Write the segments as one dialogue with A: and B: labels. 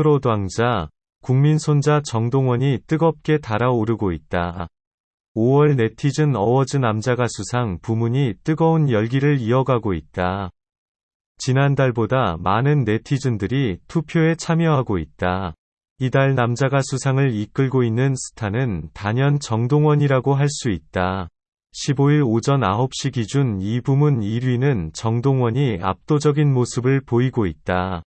A: 트롯 왕자, 국민 손자 정동원이 뜨겁게 달아오르고 있다. 5월 네티즌 어워즈 남자 가수상 부문이 뜨거운 열기를 이어가고 있다. 지난달보다 많은 네티즌들이 투표에 참여하고 있다. 이달 남자 가수상을 이끌고 있는 스타는 단연 정동원이라고 할 수 있다. 15일 오전 9시 기준 이 부문 1위는 정동원이 압도적인 모습을 보이고 있다.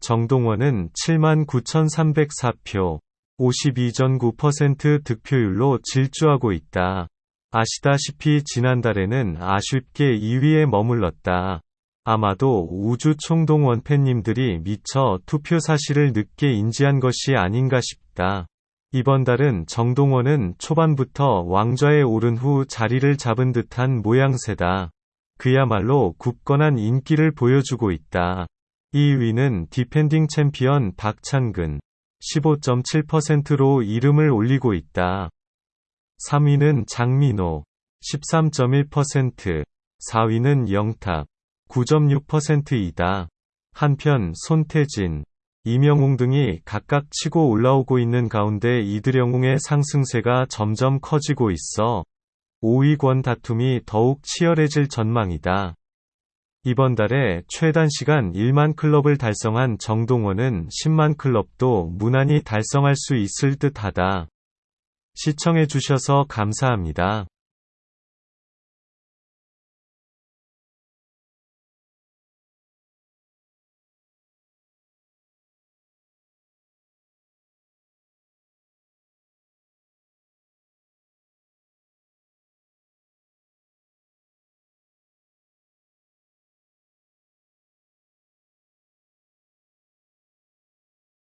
A: 정동원은 79,304표, 52.9% 득표율로 질주하고 있다. 아시다시피 지난달에는 아쉽게 2위에 머물렀다. 아마도 우주 총동원 팬님들이 미처 투표 사실을 늦게 인지한 것이 아닌가 싶다. 이번 달은 정동원은 초반부터 왕좌에 오른 후 자리를 잡은 듯한 모양새다. 그야말로 굳건한 인기를 보여주고 있다. 2위는 디펜딩 챔피언 박창근 15.7%로 이름을 올리고 있다. 3위는 장민호 13.1%, 4위는 영탁 9.6%이다. 한편 손태진, 이명웅 등이 각각 치고 올라오고 있는 가운데 이들영웅의 상승세가 점점 커지고 있어 5위권 다툼이 더욱 치열해질 전망이다. 이번 달에 최단 시간 1만 클럽을 달성한 정동원은 10만 클럽도 무난히 달성할 수 있을 듯 하다. 시청해주셔서 감사합니다.